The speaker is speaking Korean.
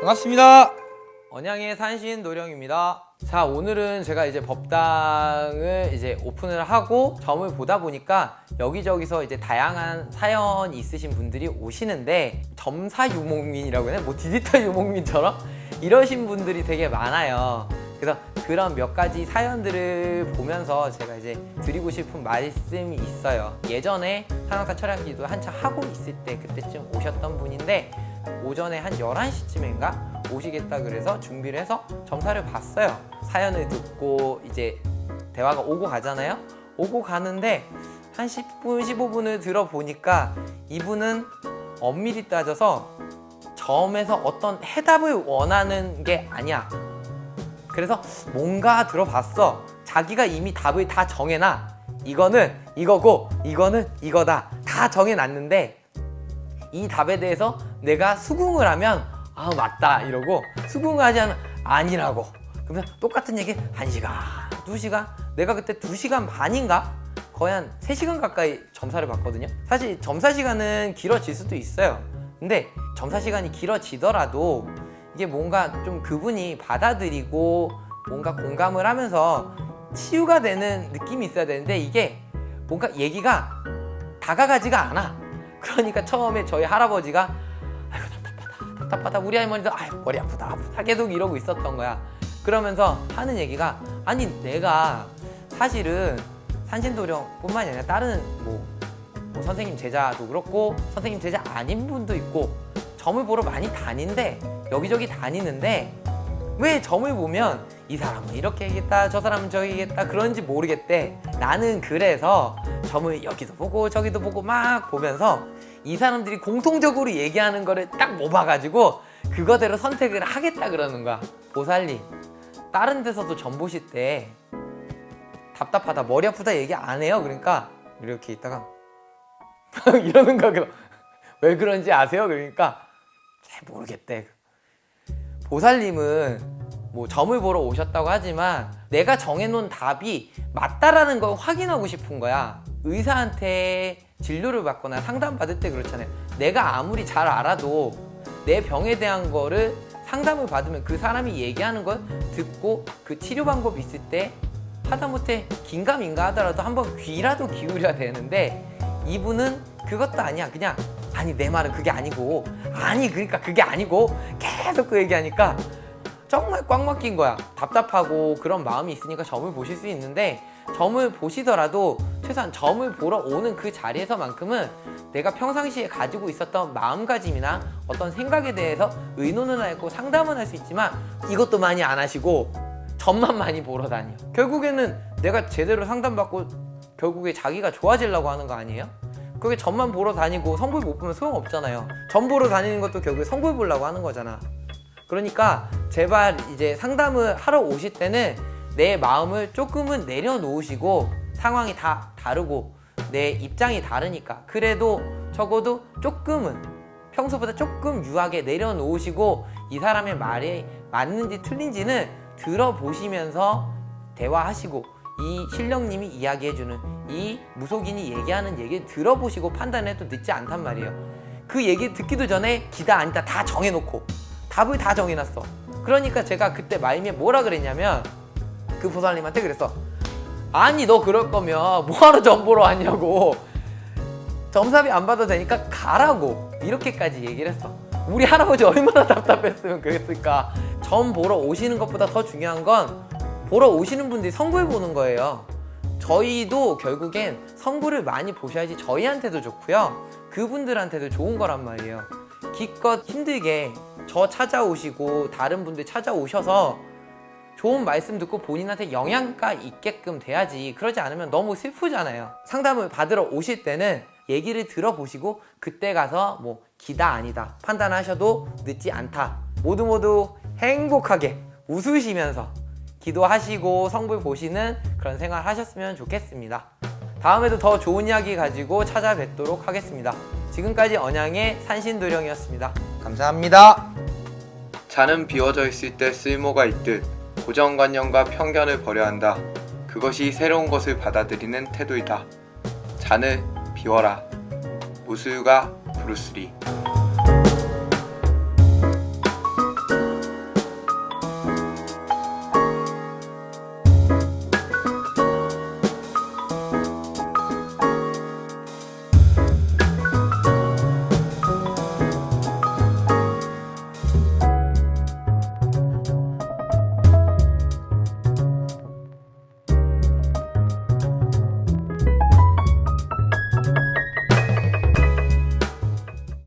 반갑습니다. 언양의 산신 노령입니다. 자, 오늘은 제가 이제 법당을 이제 오픈을 하고 점을 보다 보니까 여기저기서 이제 다양한 사연이 있으신 분들이 오시는데 점사 유목민이라고 해야 되나? 뭐 디지털 유목민처럼 이러신 분들이 되게 많아요. 그래서 그런 몇 가지 사연들을 보면서 제가 이제 드리고 싶은 말씀이 있어요. 예전에 상황사 철학기도 한창 하고 있을 때 그때쯤 오셨던 분인데 오전에 한 11시쯤인가 오시겠다 그래서 준비를 해서 점사를 봤어요. 사연을 듣고 이제 대화가 오고 가잖아요. 오고 가는데 한 10분, 15분을 들어보니까 이분은 엄밀히 따져서 점에서 어떤 해답을 원하는 게 아니야. 그래서 뭔가 들어봤어. 자기가 이미 답을 다 정해놔. 이거는 이거고 이거는 이거다. 다 정해놨는데 이 답에 대해서 내가 수긍을 하면 아 맞다. 이러고 수긍을 하지 않으면 아니라고. 그러면 똑같은 얘기 한시간두시간? 내가 그때 두시간 반인가? 거의 한 세시간 가까이 점사를 봤거든요. 사실 점사 시간은 길어질 수도 있어요. 근데 점사 시간이 길어지더라도 이게 뭔가 좀 그분이 받아들이고 뭔가 공감을 하면서 치유가 되는 느낌이 있어야 되는데 이게 뭔가 얘기가 다가가지가 않아. 그러니까 처음에 저희 할아버지가 답답하다. 우리 할머니도 아이고 머리 아프다 아프다. 계속 이러고 있었던 거야. 그러면서 하는 얘기가 아니 내가 사실은 산신도령뿐만이 아니라 다른 뭐, 뭐 선생님 제자도 그렇고 선생님 제자 아닌 분도 있고 점을 보러 많이 다닌데 여기저기 다니는데 왜 점을 보면 이 사람은 이렇게 얘기했다 저 사람은 저기 얘기했다 그런지 모르겠대. 나는 그래서 점을 여기도 보고 저기도 보고 막 보면서 이 사람들이 공통적으로 얘기하는 거를 딱 모아가지고 그거대로 선택을 하겠다 그러는 거야. 보살님 다른 데서도 점 보실 때 답답하다 머리 아프다 얘기 안 해요? 그러니까 이렇게 있다가 이러는 거야. 그럼 왜 그런지 아세요? 그러니까 잘 모르겠대. 보살님은 뭐 점을 보러 오셨다고 하지만 내가 정해놓은 답이 맞다라는 걸 확인하고 싶은 거야. 의사한테 진료를 받거나 상담받을 때 그렇잖아요. 내가 아무리 잘 알아도 내 병에 대한 거를 상담을 받으면 그 사람이 얘기하는 걸 듣고 그 치료 방법이 있을 때 하다못해 긴가민가 하더라도 한번 귀라도 기울여야 되는데 이분은 그것도 아니야. 그냥 아니 내 말은 그게 아니고. 아니 그러니까 그게 아니고 계속 그 얘기하니까 정말 꽉 막힌 거야. 답답하고 그런 마음이 있으니까 점을 보실 수 있는데 점을 보시더라도 최소한 점을 보러 오는 그 자리에서만큼은 내가 평상시에 가지고 있었던 마음가짐이나 어떤 생각에 대해서 의논은 하고 상담은 할 수 있지만 이것도 많이 안 하시고 점만 많이 보러 다녀. 결국에는 내가 제대로 상담받고 결국에 자기가 좋아지려고 하는 거 아니에요? 그게 점만 보러 다니고 성불 못 보면 소용없잖아요. 점 보러 다니는 것도 결국에 성불 보려고 하는 거잖아 그러니까 제발 이제 상담을 하러 오실 때는 내 마음을 조금은 내려놓으시고 상황이 다 다르고 내 입장이 다르니까 그래도 적어도 조금은 평소보다 조금 유하게 내려놓으시고 이 사람의 말이 맞는지 틀린지는 들어보시면서 대화하시고 이 신령님이 이야기해주는 이 무속인이 얘기하는 얘기를 들어보시고 판단해도 늦지 않단 말이에요. 그 얘기 듣기도 전에 기다 아니다 다 정해놓고 답을 다 정해놨어. 그러니까 제가 그때 말미에 뭐라 그랬냐면 그 보살님한테 그랬어. 아니 너 그럴 거면 뭐하러 점 보러 왔냐고. 점사비 안 받아도 되니까 가라고. 이렇게까지 얘기를 했어. 우리 할아버지 얼마나 답답했으면 그랬을까. 점 보러 오시는 것보다 더 중요한 건 보러 오시는 분들이 성부를 보는 거예요. 저희도 결국엔 성부를 많이 보셔야지 저희한테도 좋고요. 그분들한테도 좋은 거란 말이에요 기껏 힘들게 저 찾아오시고 다른 분들 찾아오셔서 좋은 말씀 듣고 본인한테 영향가 있게끔 돼야지. 그러지 않으면 너무 슬프잖아요. 상담을 받으러 오실 때는 얘기를 들어보시고 그때 가서 뭐 기다 아니다 판단하셔도 늦지 않다. 모두 모두 행복하게 웃으시면서 기도하시고 성불 보시는 그런 생활 하셨으면 좋겠습니다. 다음에도 더 좋은 이야기 가지고 찾아뵙도록 하겠습니다 지금까지 언양의 산신도령이었습니다 감사합니다 잔은 비워져 있을 때 쓸모가 있듯 고정관념과 편견을 버려야 한다. 그것이 새로운 것을 받아들이는 태도이다. 잔을 비워라. 무술가 브루스리